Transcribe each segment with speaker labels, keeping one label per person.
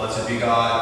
Speaker 1: Blessed be God,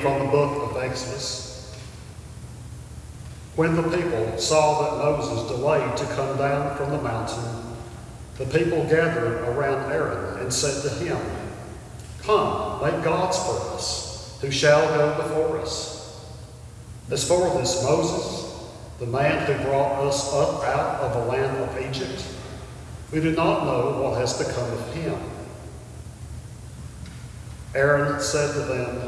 Speaker 2: from the
Speaker 3: book of Exodus. When the people saw that Moses delayed to come down from the mountain, the people gathered around Aaron and said to him, Come, make gods for us, who shall go before us. As for this Moses, the man who brought us up out of the land of Egypt, we do not know what has become of him. Aaron said to them,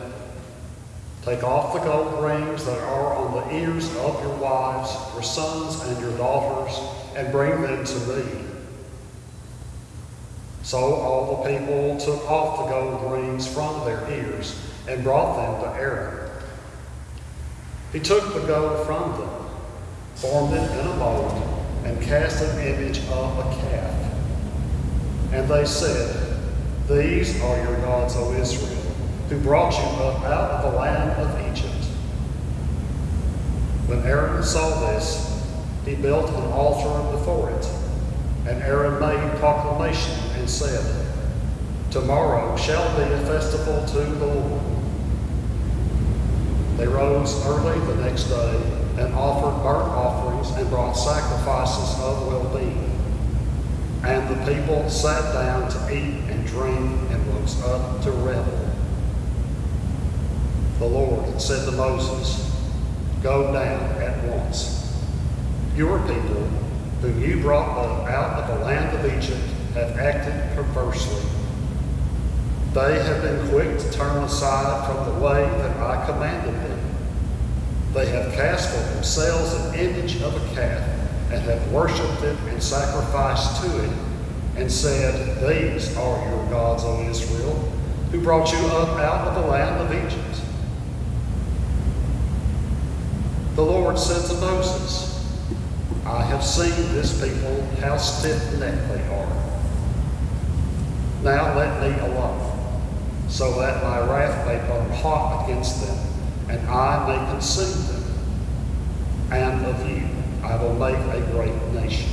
Speaker 3: Take off the gold rings that are on the ears of your wives, your sons, and your daughters, and bring them to me. So all the people took off the gold rings from their ears and brought them to Aaron. He took the gold from them, formed it in a mold, and cast an image of a calf. And they said, These are your gods, O Israel, who brought you up out of the land of Egypt. When Aaron saw this, he built an altar before it. And Aaron made proclamation and said, Tomorrow shall be a festival to the Lord. They rose early the next day and offered burnt offerings and brought sacrifices of well-being. And the people sat down to eat and drink and rose up to revel. The Lord said to Moses, Go down at once. Your people, whom you brought out of the land of Egypt, have acted perversely. They have been quick to turn aside from the way that I commanded them. They have cast for themselves an image of a calf and have worshipped it and sacrificed to it, and said, These are your gods, O Israel, who brought you up out of the land of Egypt. The Lord said to Moses, I have seen this people, how stiff-necked they are. Now let me alone, so that my wrath may burn hot against them, and I may consume them. And of you I will make a great nation.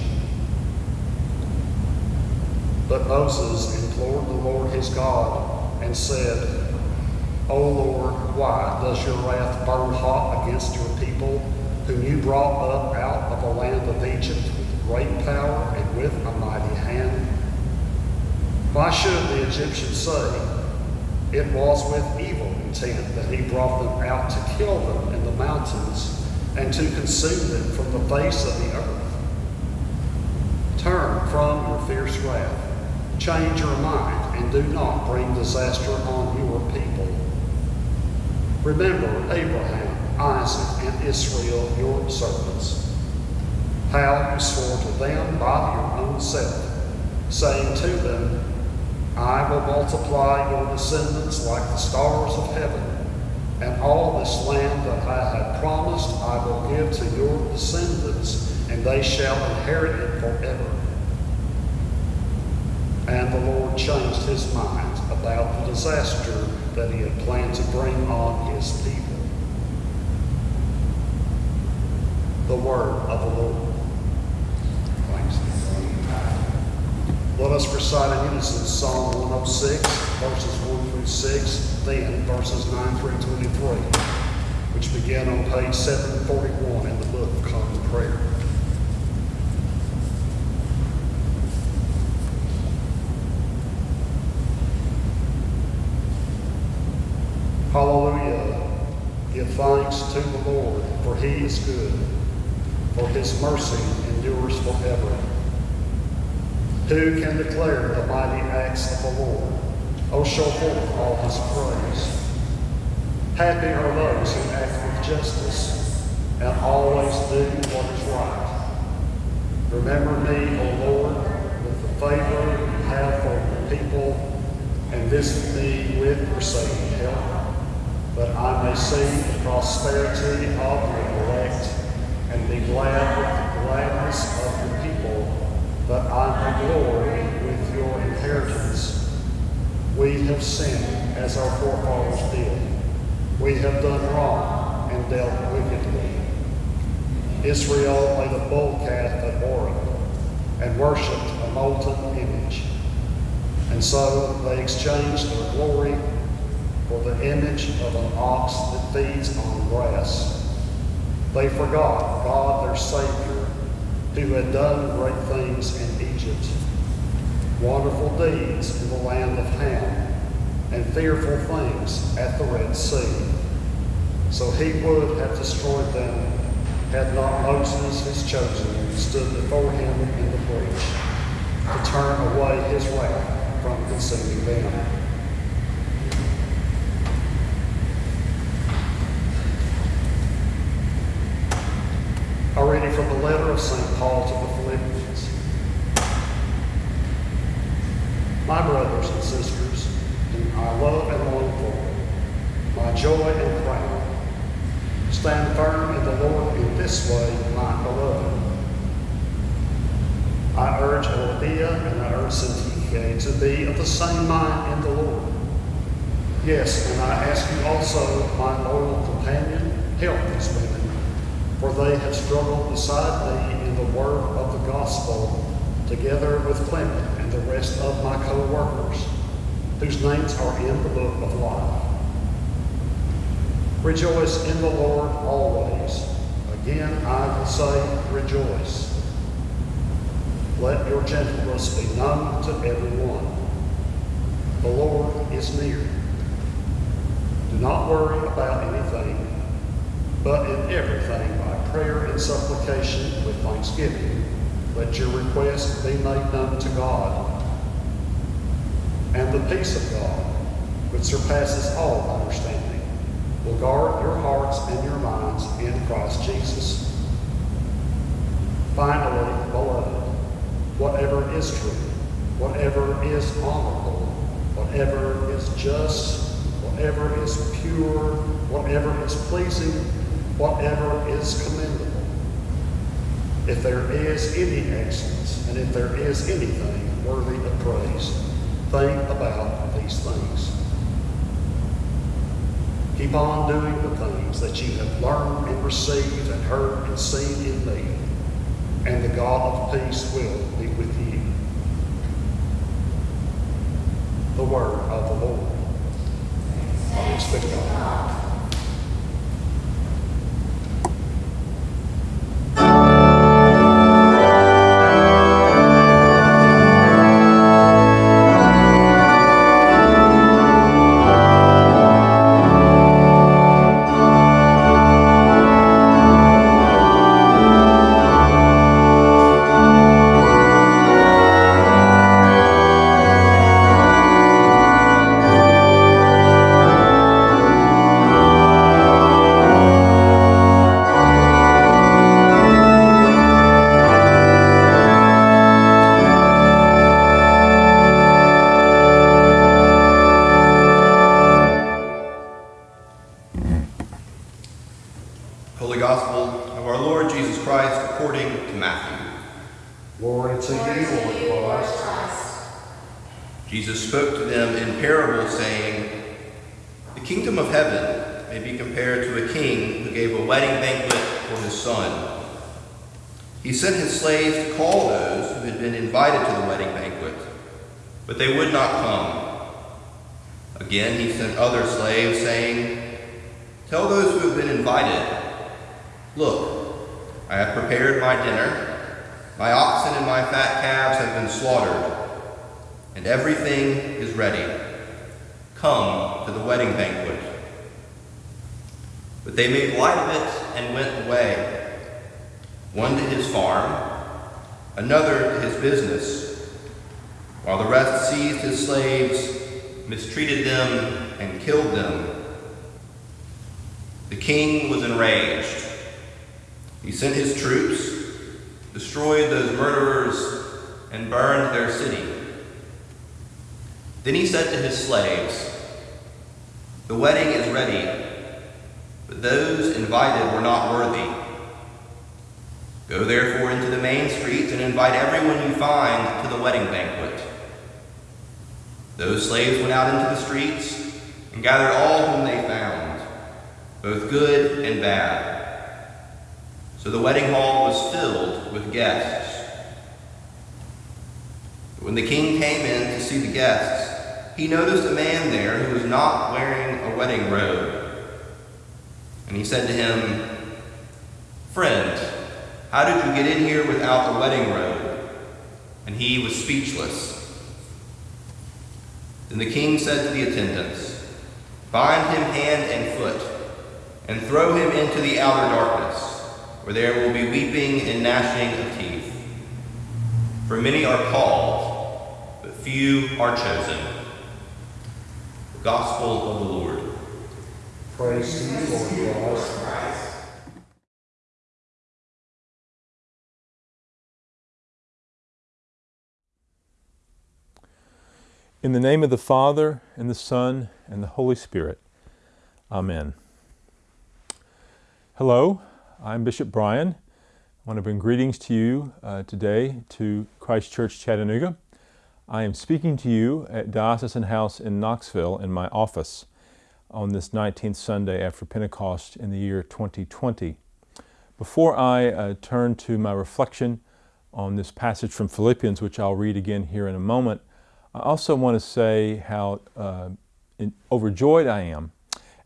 Speaker 3: But Moses implored the Lord his God and said, O Lord, why does your wrath burn hot against your people whom you brought up out of the land of Egypt with great power and with a mighty hand? Why should the Egyptians say, It was with evil intent that he brought them out to kill them in the mountains and to consume them from the face of the earth? Turn from your fierce wrath, change your mind, and do not bring disaster on your people. Remember Abraham, Isaac, and Israel, your servants, how you swore to them by your own self, saying to them, I will multiply your descendants like the stars of heaven, and all this land that I have promised I will give to your descendants, and they shall inherit it forever. And the Lord changed his mind about the disaster that he had planned to bring on his people. The word of the Lord. Let us recite in unison Psalm 106, verses 1 through 6, then verses 9 through 23, which begin on page 741 in the Book of Common Prayer. Hallelujah. Give thanks to the Lord, for he is good, for his mercy endures forever. Who can declare the mighty acts of the Lord? Oh, show forth all his praise. Happy are those who act with justice and always do what is right. Remember me, O Lord, with the favor you have for your people, and visit me with your saving help, that I may see the prosperity of your be glad with the gladness of the people, but I may glory with your inheritance. We have sinned as our forefathers did. We have done wrong and dealt wickedly. Israel made a bull calf at Horeb and worshipped a molten image. And so they exchanged their glory for the image of an ox that feeds on grass. They forgot God their Savior, who had done great things in Egypt, wonderful deeds in the land of Ham, and fearful things at the Red Sea. So he would have destroyed them had not Moses, his chosen, stood before him in the breach to turn away his wrath from consuming them. From the letter of St. Paul to the Philippians. My brothers and sisters, whom I love and long for, my joy and crown, stand firm in the Lord in this way, my beloved. I urge Euodia and I urge Syntyche to be of the same mind in the Lord. Yes, and I ask you also, my loyal companion, help these women, for they have struggled beside me in the work of the gospel, together with Clement and the rest of my co-workers, whose names are in the book of life. Rejoice in the Lord always. Again, I will say, rejoice. Let your gentleness be known to everyone. The Lord is near. Do not worry about anything, but in everything by prayer and supplication with thanksgiving, let your requests be made known to God. And the peace of God, which surpasses all understanding, will guard your hearts and your minds in Christ Jesus. Finally, beloved, whatever is true, whatever is honorable, whatever is just, whatever is pure, whatever is pleasing, whatever is commendable. If there is any excellence, and if there is anything worthy of praise, think about these things. Keep on doing the things that you have learned and received and heard and seen in me, and the God of peace will be with you. The word of the Lord. Thanks be to God.
Speaker 1: Mistreated them, and killed them. The king was enraged. He sent his troops destroyed those murderers, and burned their city. Then he said to his slaves, The wedding is ready, but those invited were not worthy. Go therefore into the main streets and invite everyone you find to the wedding banquet. Those slaves went out into the streets and gathered all whom they found, both good and bad. So the wedding hall was filled with guests. But When the king came in to see the guests, he noticed a man there who was not wearing a wedding robe. And he said to him, Friend, how did you get in here without a wedding robe? And he was speechless. Then the king said to the attendants, Bind him hand and foot, and throw him into the outer darkness where there will be weeping and gnashing of teeth. For many are called, but few are chosen. The Gospel of the Lord.
Speaker 2: Praise to you, Lord
Speaker 4: In the name of the Father, and the Son, and the Holy Spirit. Amen. Hello, I'm Bishop Brian. I want to bring greetings to you uh, today to Christ Church Chattanooga. I am speaking to you at Diocesan House in Knoxville in my office on this 19th Sunday after Pentecost in the year 2020. Before I uh, turn to my reflection on this passage from Philippians, which I'll read again here in a moment, I also want to say how uh, in, overjoyed I am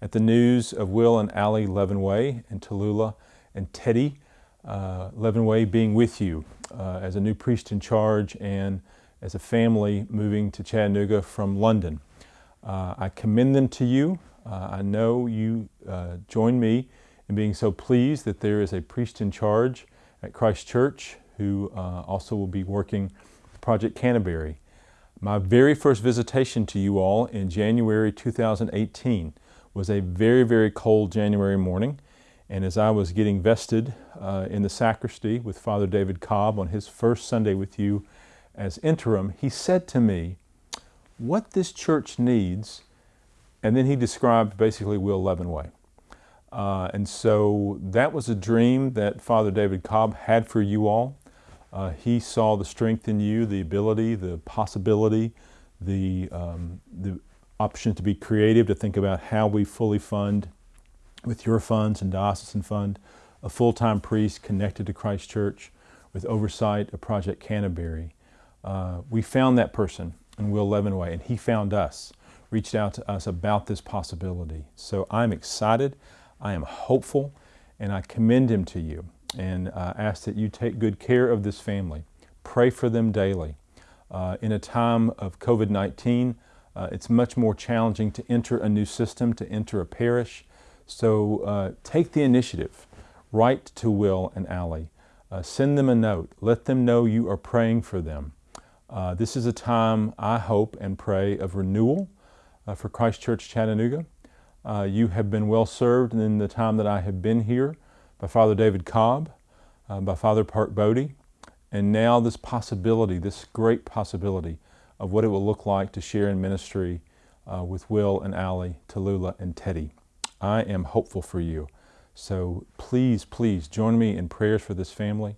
Speaker 4: at the news of Will and Allie Levenway in Tallulah and Teddy uh, Levenway being with you uh, as a new priest in charge and as a family moving to Chattanooga from London. Uh, I commend them to you. Uh, I know you uh, join me in being so pleased that there is a priest in charge at Christ Church who uh, also will be working Project Canterbury. My very first visitation to you all in January 2018 was a very, very cold January morning. And as I was getting vested uh, in the sacristy with Father David Cobb on his first Sunday with you as interim, he said to me, What this church needs, and then he described basically Will Levenway. Uh, and so that was a dream that Father David Cobb had for you all. Uh, he saw the strength in you, the ability, the possibility, the, um, the option to be creative, to think about how we fully fund with your funds and diocesan fund, a full-time priest connected to Christ Church with oversight of Project Canterbury. Uh, we found that person in Will Levenway, and he found us, reached out to us about this possibility. So I'm excited, I am hopeful, and I commend him to you and uh, ask that you take good care of this family. Pray for them daily. Uh, in a time of COVID-19, uh, it's much more challenging to enter a new system, to enter a parish, so uh, take the initiative. Write to Will and Allie. Uh, send them a note. Let them know you are praying for them. Uh, this is a time, I hope and pray, of renewal for Christ Church Chattanooga. You have been well served in the time that I have been here by Father David Cobb, uh, by Father Park Bodie, and now this possibility, this great possibility of what it will look like to share in ministry uh, with Will and Allie, Tallulah and Teddy. I am hopeful for you. So please, please join me in prayers for this family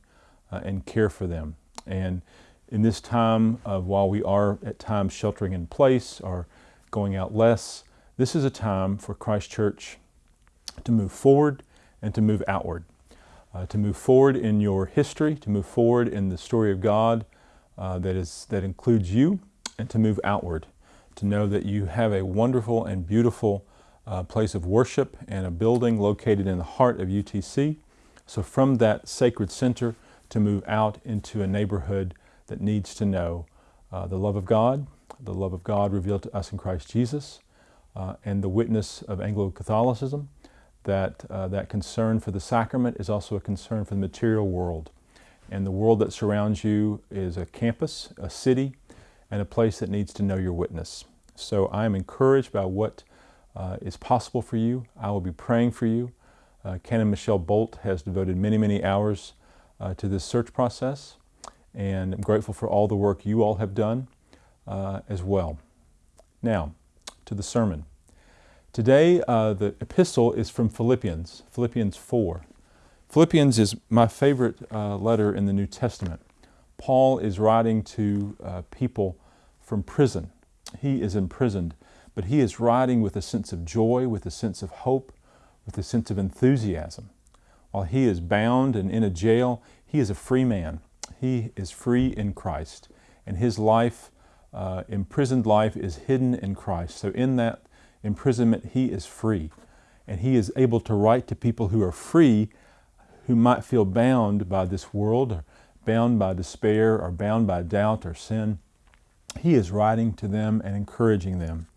Speaker 4: uh, and care for them. And in this time of while we are at times sheltering in place or going out less, this is a time for Christ Church to move forward and to move outward. Uh, to move forward in your history, to move forward in the story of God uh, that, is, that includes you, and to move outward, to know that you have a wonderful and beautiful uh, place of worship and a building located in the heart of UTC. So from that sacred center to move out into a neighborhood that needs to know uh, the love of God, the love of God revealed to us in Christ Jesus, uh, and the witness of Anglo-Catholicism, that uh, that concern for the sacrament is also a concern for the material world. And the world that surrounds you is a campus, a city, and a place that needs to know your witness. So I am encouraged by what uh, is possible for you. I will be praying for you. Uh, Canon Michelle Bolt has devoted many, many hours uh, to this search process, and I'm grateful for all the work you all have done uh, as well. Now, to the sermon. Today, uh, the epistle is from Philippians, Philippians 4. Philippians is my favorite uh, letter in the New Testament. Paul is writing to uh, people from prison. He is imprisoned, but he is writing with a sense of joy, with a sense of hope, with a sense of enthusiasm. While he is bound and in a jail, he is a free man. He is free in Christ, and his life, uh, imprisoned life, is hidden in Christ. So in that imprisonment, he is free. And he is able to write to people who are free, who might feel bound by this world, or bound by despair, or bound by doubt or sin. He is writing to them and encouraging them.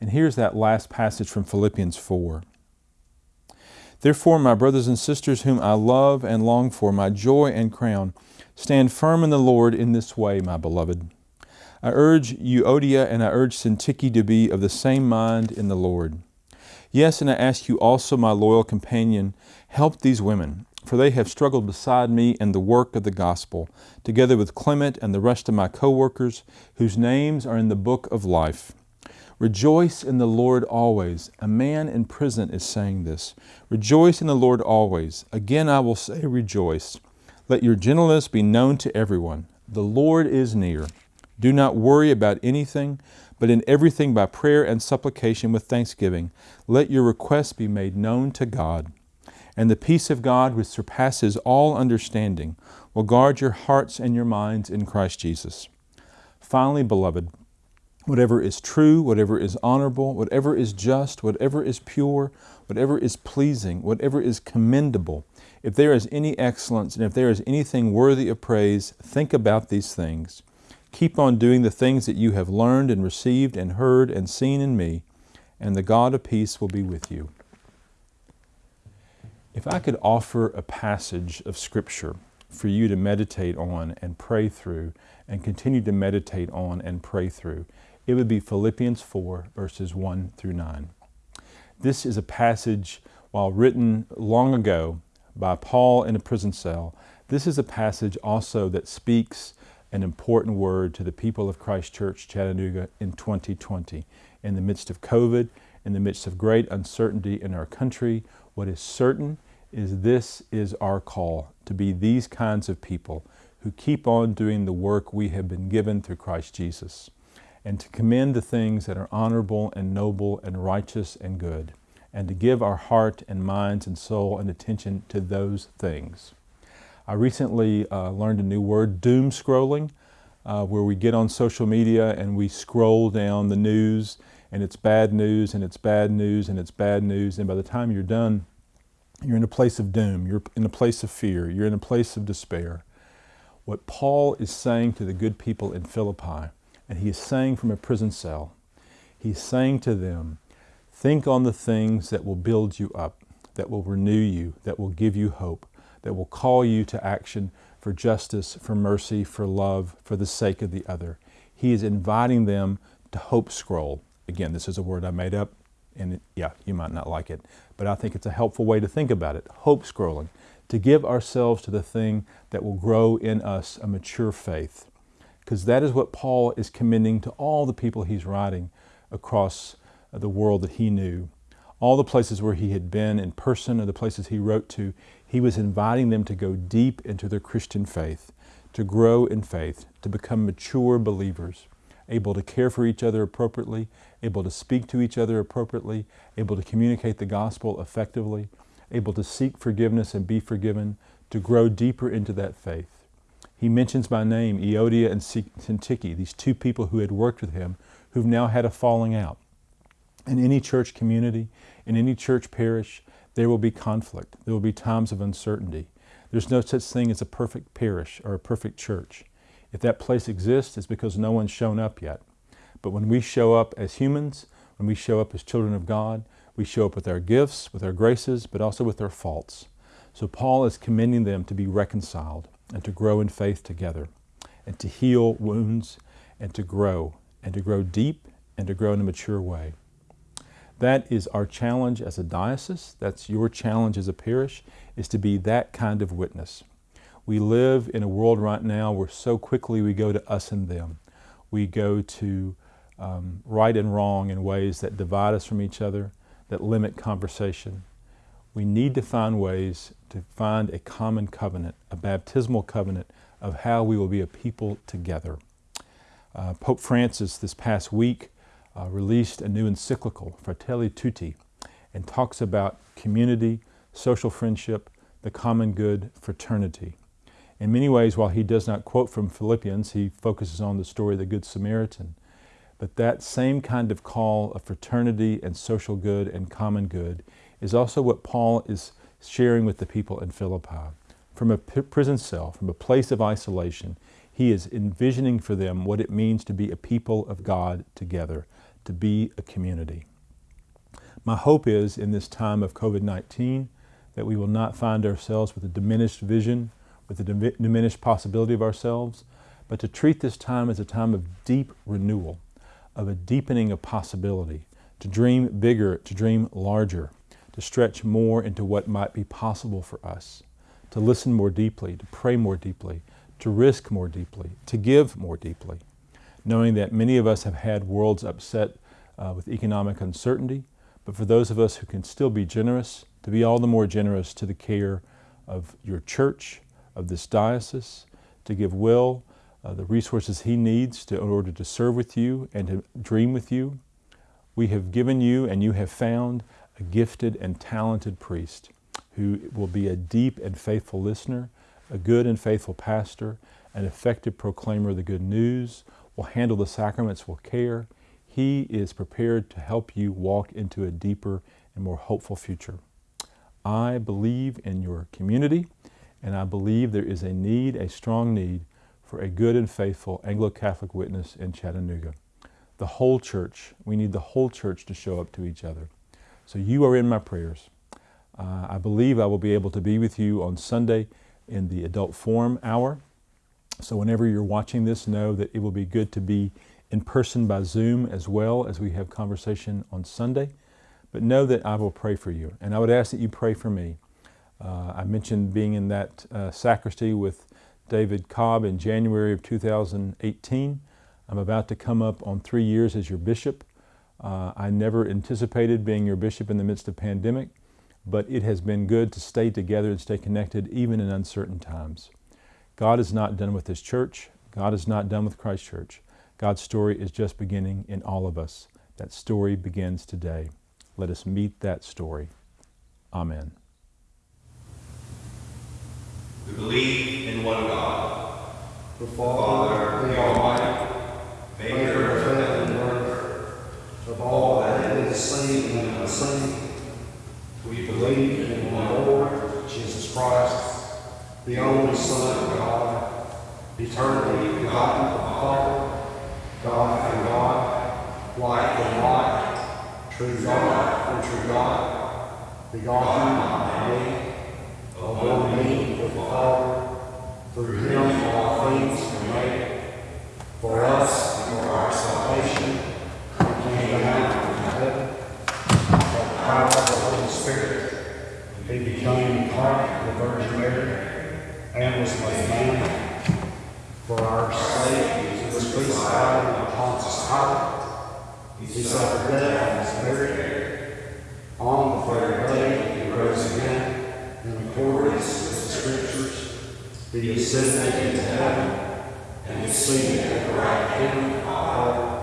Speaker 4: And here's that last passage from Philippians 4. Therefore, my brothers and sisters, whom I love and long for, my joy and crown, stand firm in the Lord in this way, my beloved. I urge Euodia and I urge Syntyche to be of the same mind in the Lord. Yes, and I ask you also, my loyal companion, help these women, for they have struggled beside me in the work of the gospel, together with Clement and the rest of my co-workers, whose names are in the book of life. Rejoice in the Lord always. A man in prison is saying this. Rejoice in the Lord always. Again I will say rejoice. Let your gentleness be known to everyone. The Lord is near. Do not worry about anything, but in everything by prayer and supplication with thanksgiving, let your requests be made known to God. And the peace of God, which surpasses all understanding, will guard your hearts and your minds in Christ Jesus. Finally, beloved, whatever is true, whatever is honorable, whatever is just, whatever is pure, whatever is pleasing, whatever is commendable, if there is any excellence and if there is anything worthy of praise, think about these things. Keep on doing the things that you have learned and received and heard and seen in me, and the God of peace will be with you. If I could offer a passage of Scripture for you to meditate on and pray through and continue to meditate on and pray through, it would be Philippians 4, verses 1 through 9. This is a passage, while written long ago by Paul in a prison cell, this is a passage also that speaks an important word to the people of Christ Church Chattanooga in 2020. In the midst of COVID, in the midst of great uncertainty in our country, what is certain is this is our call to be these kinds of people who keep on doing the work we have been given through Christ Jesus and to commend the things that are honorable and noble and righteous and good and to give our heart and minds and soul and attention to those things. I recently uh, learned a new word, doom scrolling, uh, where we get on social media and we scroll down the news and it's bad news and it's bad news and it's bad news. And by the time you're done, you're in a place of doom, you're in a place of fear, you're in a place of despair. What Paul is saying to the good people in Philippi, and he is saying from a prison cell, he's saying to them, think on the things that will build you up, that will renew you, that will give you hope that will call you to action for justice, for mercy, for love, for the sake of the other. He is inviting them to hope scroll. Again, this is a word I made up, and it, yeah, you might not like it, but I think it's a helpful way to think about it. Hope scrolling, to give ourselves to the thing that will grow in us a mature faith. Because that is what Paul is commending to all the people he's writing across the world that he knew all the places where he had been in person or the places he wrote to, he was inviting them to go deep into their Christian faith, to grow in faith, to become mature believers, able to care for each other appropriately, able to speak to each other appropriately, able to communicate the gospel effectively, able to seek forgiveness and be forgiven, to grow deeper into that faith. He mentions by name Euodia and Syntyche, these two people who had worked with him, who've now had a falling out. In any church community, in any church parish, there will be conflict. There will be times of uncertainty. There's no such thing as a perfect parish or a perfect church. If that place exists, it's because no one's shown up yet. But when we show up as humans, when we show up as children of God, we show up with our gifts, with our graces, but also with our faults. So Paul is commending them to be reconciled and to grow in faith together and to heal wounds and to grow and to grow deep and to grow in a mature way. That is our challenge as a diocese. That's your challenge as a parish, is to be that kind of witness. We live in a world right now where so quickly we go to us and them. We go to um, right and wrong in ways that divide us from each other, that limit conversation. We need to find ways to find a common covenant, a baptismal covenant of how we will be a people together. Uh, Pope Francis this past week uh, released a new encyclical, Fratelli Tutti, and talks about community, social friendship, the common good, fraternity. In many ways, while he does not quote from Philippians, he focuses on the story of the Good Samaritan. But that same kind of call of fraternity and social good and common good is also what Paul is sharing with the people in Philippi. From a prison cell, from a place of isolation, he is envisioning for them what it means to be a people of God together, to be a community. My hope is in this time of COVID 19 that we will not find ourselves with a diminished vision, with a diminished possibility of ourselves, but to treat this time as a time of deep renewal, of a deepening of possibility, to dream bigger, to dream larger, to stretch more into what might be possible for us, to listen more deeply, to pray more deeply, to risk more deeply, to give more deeply knowing that many of us have had worlds upset uh, with economic uncertainty, but for those of us who can still be generous, to be all the more generous to the care of your church, of this diocese, to give Will uh, the resources he needs to, in order to serve with you and to dream with you. We have given you and you have found a gifted and talented priest who will be a deep and faithful listener, a good and faithful pastor, an effective proclaimer of the good news, will handle the sacraments with care. He is prepared to help you walk into a deeper and more hopeful future. I believe in your community, and I believe there is a need, a strong need, for a good and faithful Anglo-Catholic witness in Chattanooga. The whole church, we need the whole church to show up to each other. So you are in my prayers. Uh, I believe I will be able to be with you on Sunday in the adult forum hour. So whenever you're watching this, know that it will be good to be in person by Zoom as well as we have conversation on Sunday. But know that I will pray for you. And I would ask that you pray for me. Uh, I mentioned being in that uh, sacristy with David Cobb in January of 2018. I'm about to come up on three years as your bishop. Uh, I never anticipated being your bishop in the midst of pandemic, but it has been good to stay together and stay connected even in uncertain times. God is not done with His church. God is not done with Christ Church. God's story is just beginning in all of us. That story begins today. Let us meet that story. Amen.
Speaker 1: We believe in one God,
Speaker 2: The
Speaker 1: Father, the Almighty, maker of heaven and earth,
Speaker 2: of all that is seen and unseen.
Speaker 1: We
Speaker 2: Believe in one Lord, Jesus Christ, the only Son of God, eternally begotten of the Father, God and God, light and light, true God and true God, begotten by me, of one being with the Father, through him all things were made, for us and for our salvation, he came down from heaven, by the power of the Holy Spirit, he became incarnate of the Virgin Mary, and was laid down for our sake. He was crucified on Pontius Pilate. He suffered death and was buried. On the third day, he rose again in accordance with the Scriptures. He ascended into heaven and is seated at the right hand of the Father.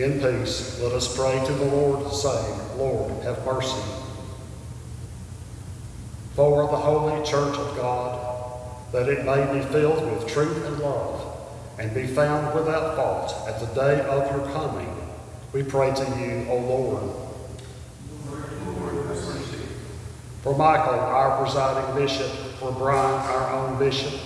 Speaker 2: In
Speaker 3: peace, let us pray to the Lord, saying, Lord, have mercy. For the holy church of God, that it may be filled with truth and love, and be found without fault at the day of your coming, we pray to you, O Lord. For Michael, our presiding bishop, for Brian, our own bishop,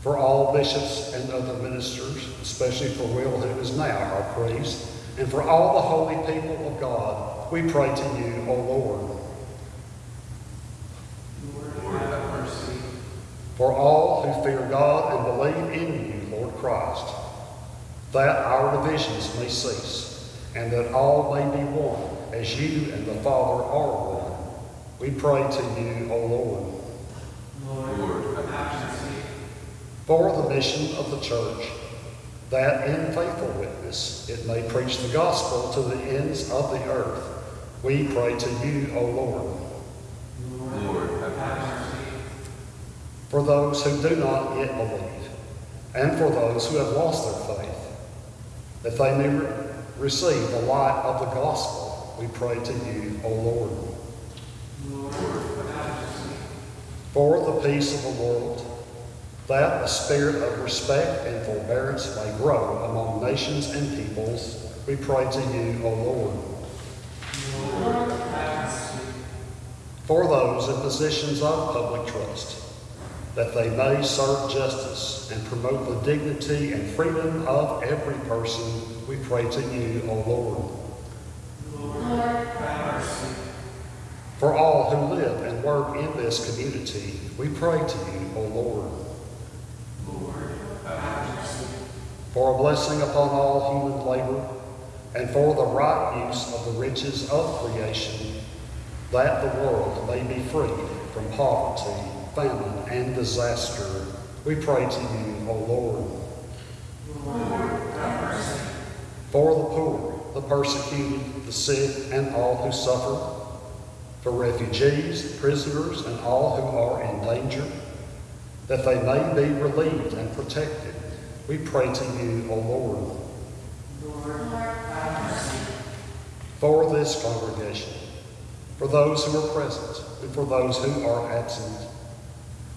Speaker 3: for all bishops and other ministers, especially for Will, who is now our priest, and for all the holy people of God, we pray to you, O Lord. Lord, have mercy. For all who fear God and believe in you, Lord Christ, that our divisions may cease, and that all may be one, as you and the Father are one. We pray to you, O Lord. Lord. have mercy. For the mission of the church, that in faithful witness it may preach the gospel to the ends of the earth, we pray to you, O Lord. Lord, For those who do not yet believe, and for those who have lost their faith, that they may re- receive the light of the gospel, we pray to you, O Lord. For the peace of the world, that a spirit of respect and forbearance may grow among nations and peoples, we pray to you, O Lord. For those in positions of public trust, that they may serve justice and promote the dignity and freedom of every person, we pray to you, O Lord. For all who live and work in this community, we pray to you, O Lord. For a blessing upon all human labor, and for the right use of the riches of creation, that the world may be freed from poverty, famine, and disaster, we pray to you, O Lord. For the poor, the persecuted, the sick, and all who suffer, for refugees, prisoners, and all who are in danger, that they may be relieved and protected, we pray to you, O Lord. For this congregation, for those who are present, and for those who are absent,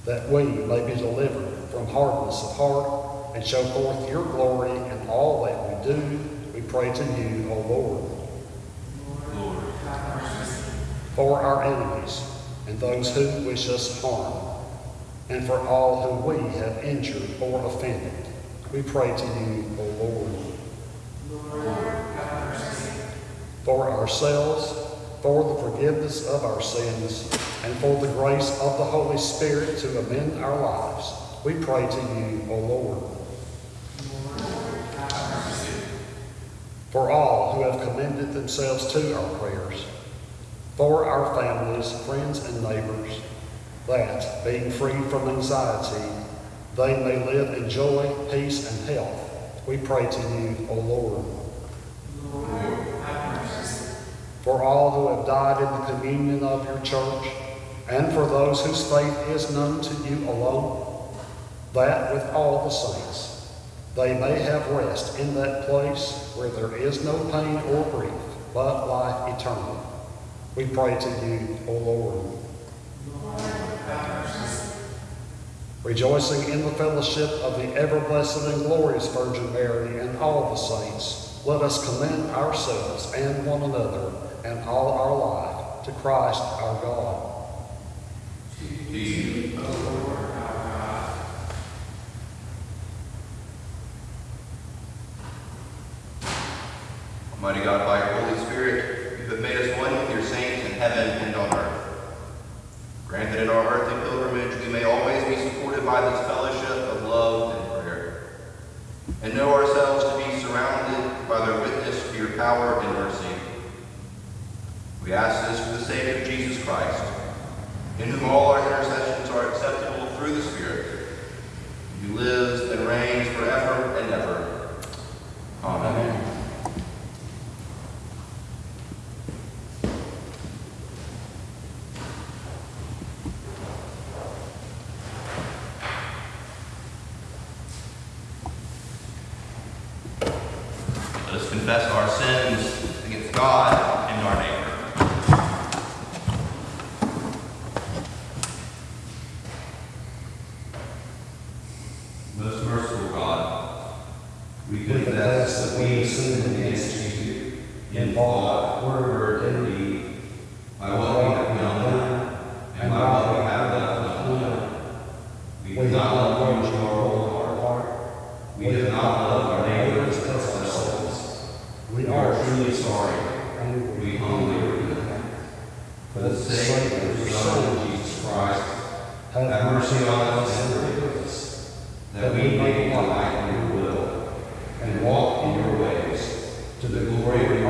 Speaker 3: that we may be delivered from hardness of heart and show forth your glory in all that we do, we pray to you, O Lord. For our enemies and those who wish us harm, and for all whom we have injured or offended, we pray to you, O Lord. For ourselves, for the forgiveness of our sins, and for the grace of the Holy Spirit to amend our lives, we pray to you, O Lord. For all who have commended themselves to our prayers, for our families, friends, and neighbors, that, being free from anxiety, they may live in joy, peace, and health. We pray to you, O Lord. For all who have died in the communion of your church, and for those whose faith is known to you alone, that with all the saints they may have rest in that place where there is no pain or grief, but life eternal. We pray to you, O Lord. Lord rejoicing in the fellowship of the ever-blessed and glorious Virgin Mary and all the saints, let us commend ourselves and one another and all our life to Christ our God.
Speaker 1: Lord, our God. Almighty God, by not love our whole heart. We have not loved our neighbor as ourselves. We are truly sorry, and we humbly repent. For the sake of your Son, Jesus Christ, have mercy on us and forgive us, that we may delight in your will and walk in your ways to the glory of Your name.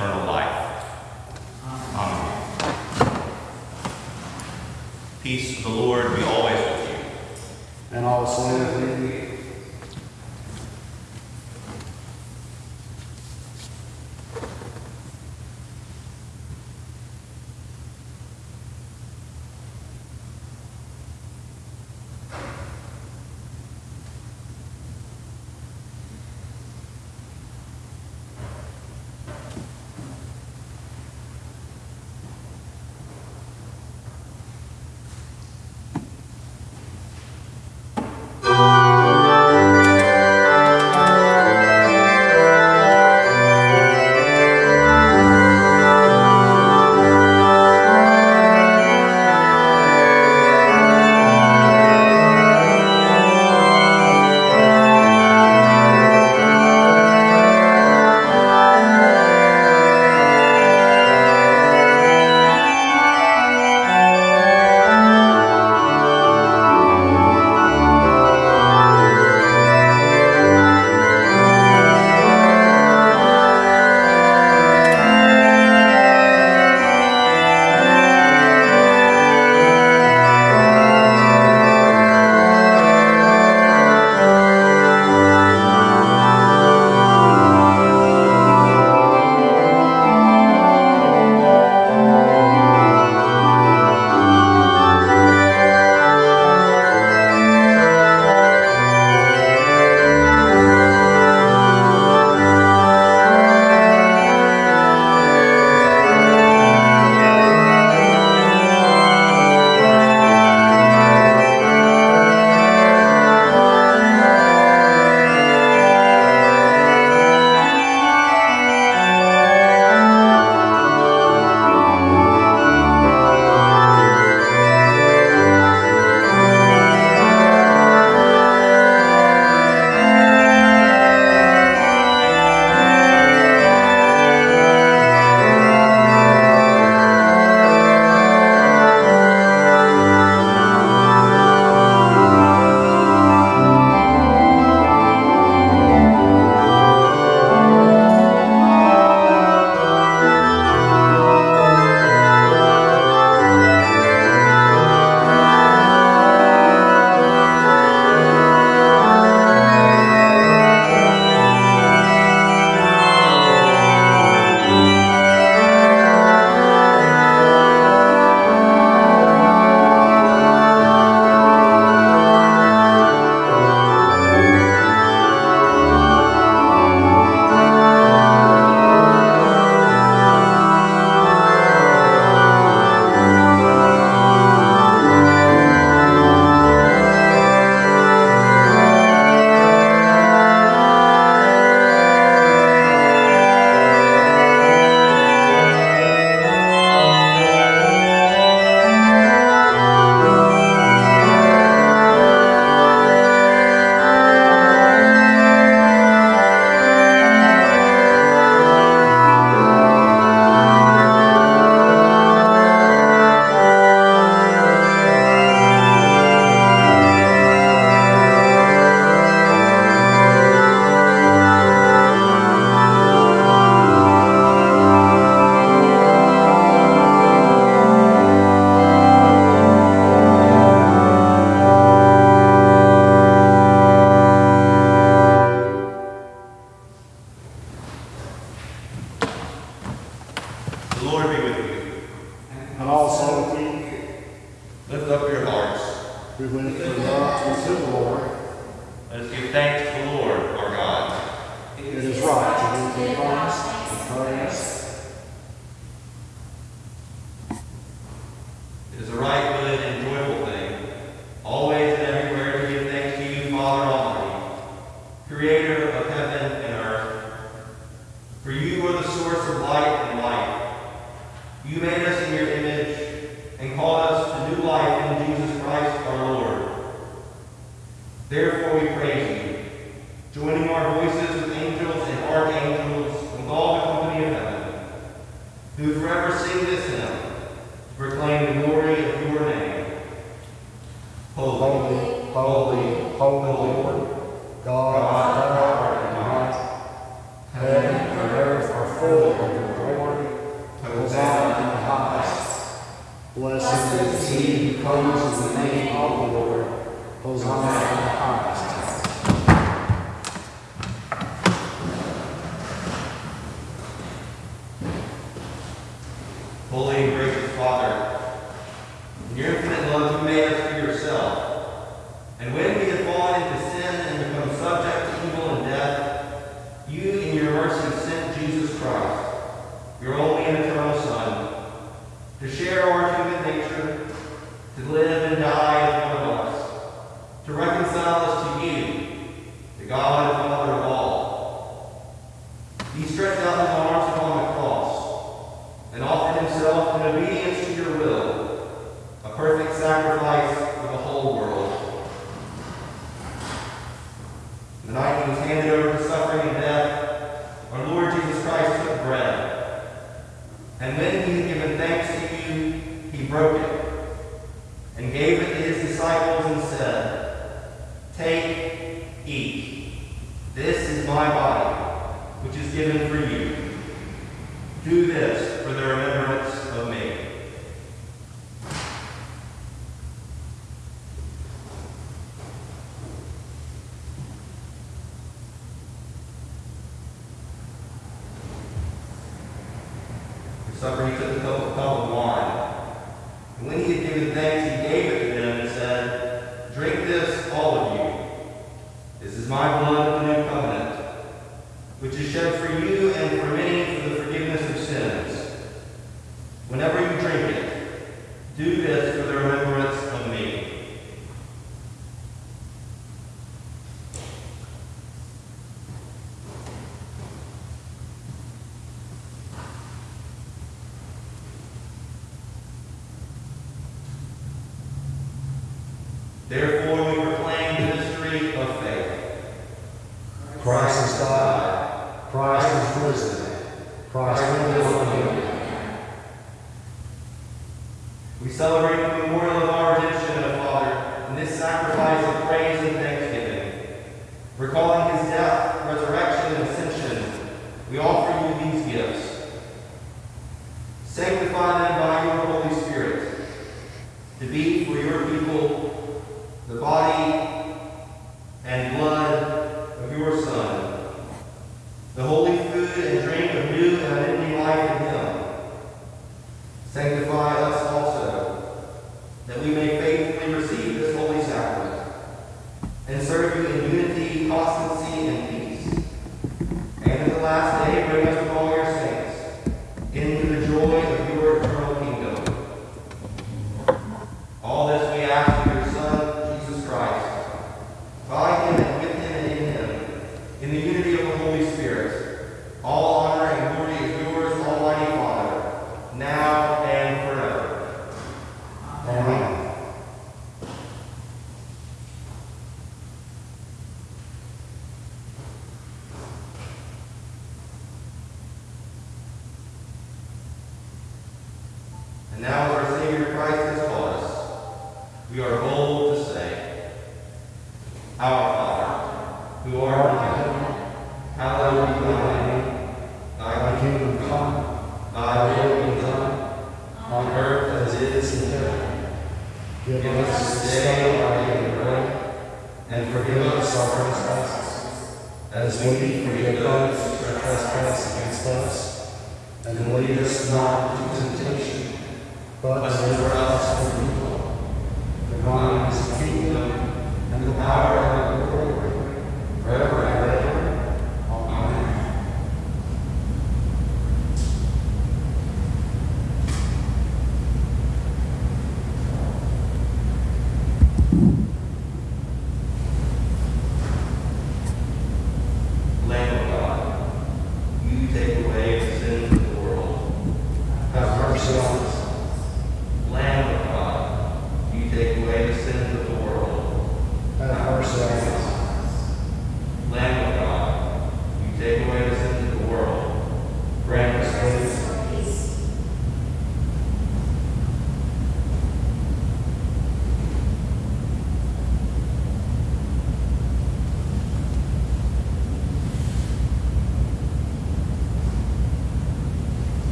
Speaker 1: eternal life.